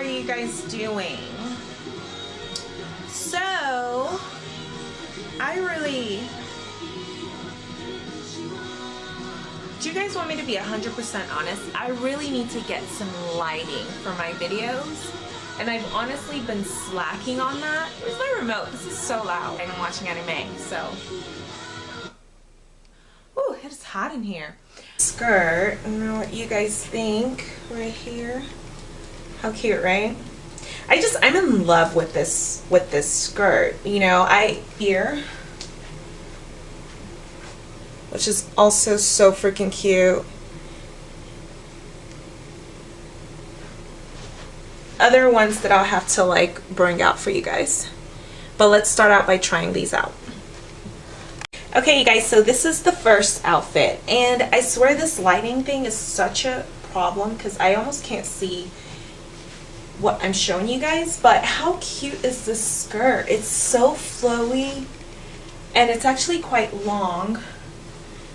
are you guys doing? So, I really... Do you guys want me to be 100% honest? I really need to get some lighting for my videos. And I've honestly been slacking on that. Where's my remote? This is so loud. I'm watching anime, so... Ooh, it's hot in here. Skirt, I don't know what you guys think right here. How cute, right? I just, I'm in love with this, with this skirt. You know, I, here, which is also so freaking cute. Other ones that I'll have to like bring out for you guys. But let's start out by trying these out. Okay, you guys, so this is the first outfit. And I swear this lighting thing is such a problem because I almost can't see what I'm showing you guys, but how cute is this skirt? It's so flowy and it's actually quite long.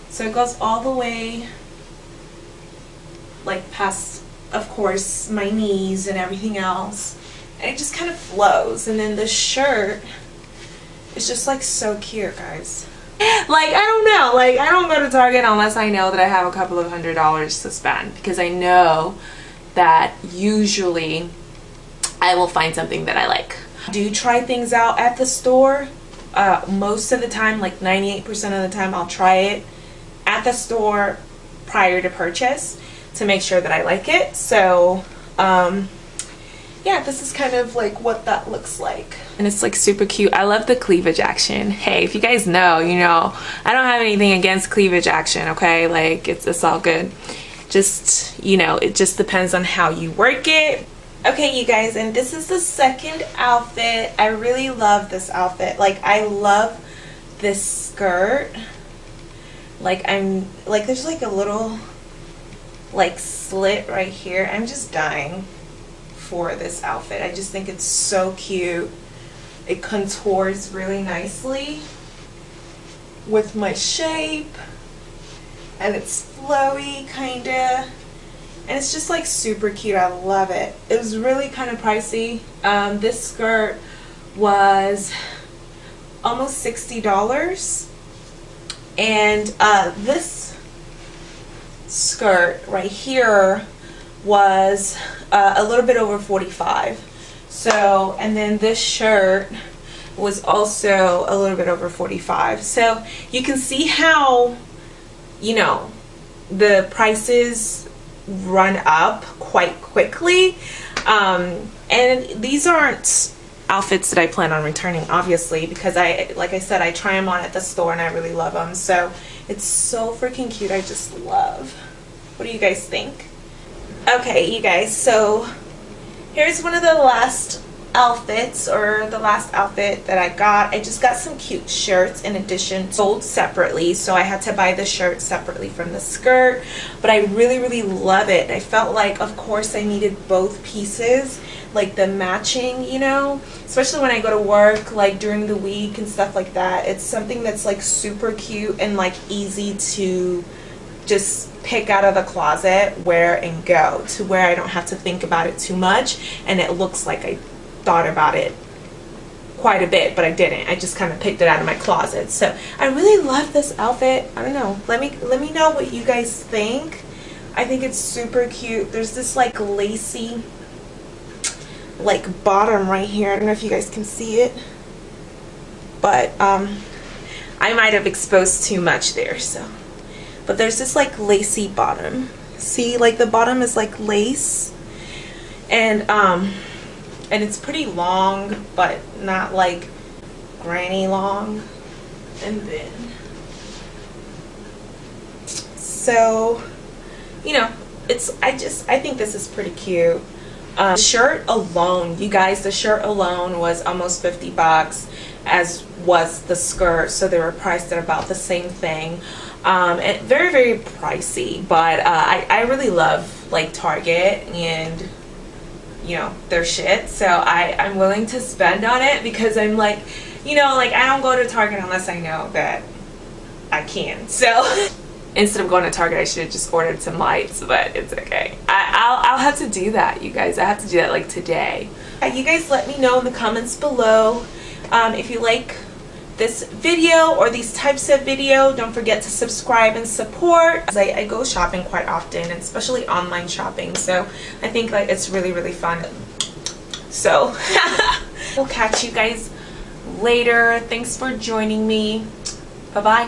So it goes all the way like past, of course, my knees and everything else. And it just kind of flows. And then the shirt is just like so cute, guys. Like, I don't know. Like, I don't go to Target unless I know that I have a couple of hundred dollars to spend. Because I know that usually I will find something that I like. Do try things out at the store. Uh, most of the time, like 98% of the time, I'll try it at the store prior to purchase to make sure that I like it. So, um, yeah, this is kind of like what that looks like. And it's like super cute. I love the cleavage action. Hey, if you guys know, you know, I don't have anything against cleavage action, okay? Like, it's, it's all good. Just, you know, it just depends on how you work it okay you guys and this is the second outfit. I really love this outfit. Like i love this skirt. Like i'm like there's like a little like slit right here. I'm just dying for this outfit. I just think it's so cute. It contours really nicely with my shape and it's flowy kinda and it's just like super cute. I love it. It was really kind of pricey. Um, this skirt was almost $60 and uh, this skirt right here was uh, a little bit over 45 so and then this shirt was also a little bit over 45 so you can see how you know the prices run up quite quickly. Um, and these aren't outfits that I plan on returning obviously because I like I said I try them on at the store and I really love them so it's so freaking cute. I just love. What do you guys think? Okay you guys so here's one of the last outfits or the last outfit that I got. I just got some cute shirts in addition sold separately so I had to buy the shirt separately from the skirt but I really really love it. I felt like of course I needed both pieces like the matching you know especially when I go to work like during the week and stuff like that. It's something that's like super cute and like easy to just pick out of the closet, wear and go to where I don't have to think about it too much and it looks like I thought about it quite a bit but I didn't. I just kind of picked it out of my closet. So I really love this outfit. I don't know. Let me let me know what you guys think. I think it's super cute. There's this like lacy like bottom right here. I don't know if you guys can see it but um I might have exposed too much there so. But there's this like lacy bottom. See like the bottom is like lace. And um and it's pretty long but not like granny long. And then so you know it's I just I think this is pretty cute. Um, the shirt alone you guys the shirt alone was almost 50 bucks as was the skirt so they were priced at about the same thing. Um, and very very pricey but uh, I, I really love like Target and you know their shit so I I'm willing to spend on it because I'm like you know like I don't go to Target unless I know that I can so instead of going to Target, I should have just ordered some lights, but it's okay. I, I'll, I'll have to do that, you guys. I have to do that like today. You guys let me know in the comments below um, if you like this video or these types of video don't forget to subscribe and support. I, I go shopping quite often especially online shopping so I think like it's really really fun. So we'll catch you guys later. Thanks for joining me. Bye bye